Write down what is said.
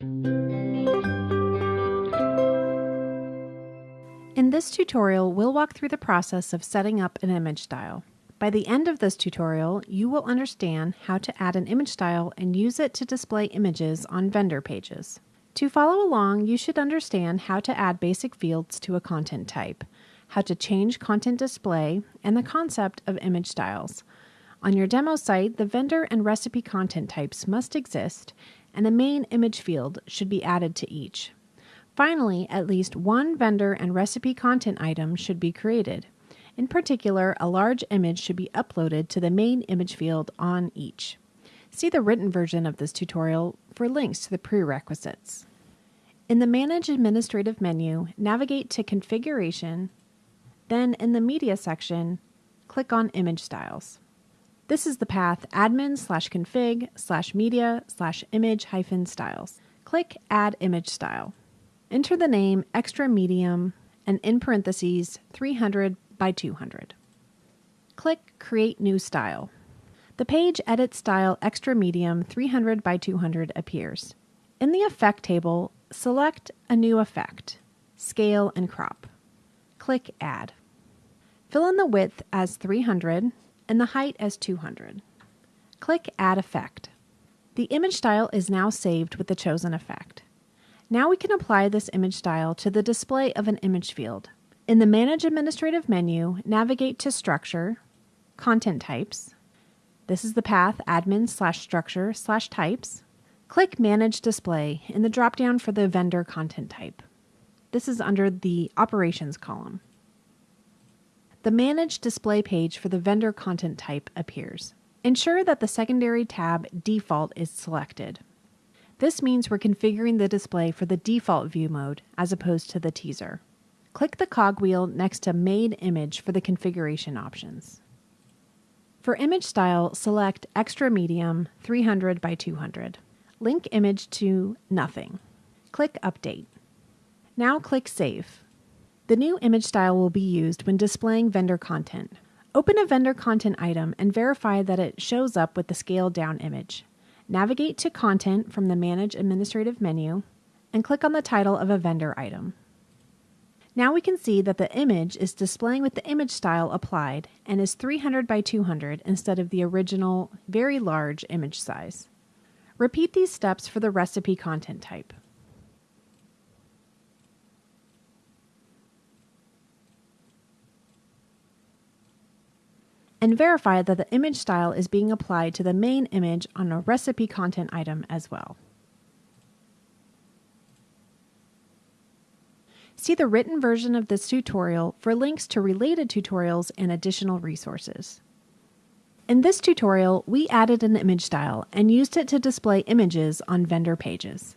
In this tutorial, we'll walk through the process of setting up an image style. By the end of this tutorial, you will understand how to add an image style and use it to display images on vendor pages. To follow along, you should understand how to add basic fields to a content type, how to change content display, and the concept of image styles. On your demo site, the vendor and recipe content types must exist, and a main image field should be added to each. Finally, at least one vendor and recipe content item should be created. In particular, a large image should be uploaded to the main image field on each. See the written version of this tutorial for links to the prerequisites. In the Manage Administrative menu, navigate to Configuration, then in the Media section, click on Image Styles. This is the path admin slash config slash media slash image hyphen styles. Click Add Image Style. Enter the name Extra Medium and in parentheses 300 by 200. Click Create New Style. The page Edit Style Extra Medium 300 by 200 appears. In the Effect table, select a new effect, Scale and Crop. Click Add. Fill in the width as 300 and the height as 200. Click Add Effect. The image style is now saved with the chosen effect. Now we can apply this image style to the display of an image field. In the Manage Administrative menu, navigate to Structure, Content Types, this is the path admin slash structure slash types. Click Manage Display in the dropdown for the vendor content type. This is under the Operations column. The Manage Display page for the vendor content type appears. Ensure that the secondary tab Default is selected. This means we're configuring the display for the default view mode as opposed to the teaser. Click the cogwheel next to Main Image for the configuration options. For image style, select Extra Medium 300 by 200. Link image to Nothing. Click Update. Now click Save. The new image style will be used when displaying vendor content. Open a vendor content item and verify that it shows up with the scaled down image. Navigate to Content from the Manage Administrative menu and click on the title of a vendor item. Now we can see that the image is displaying with the image style applied and is 300 by 200 instead of the original very large image size. Repeat these steps for the recipe content type. And verify that the image style is being applied to the main image on a recipe content item as well. See the written version of this tutorial for links to related tutorials and additional resources. In this tutorial, we added an image style and used it to display images on vendor pages.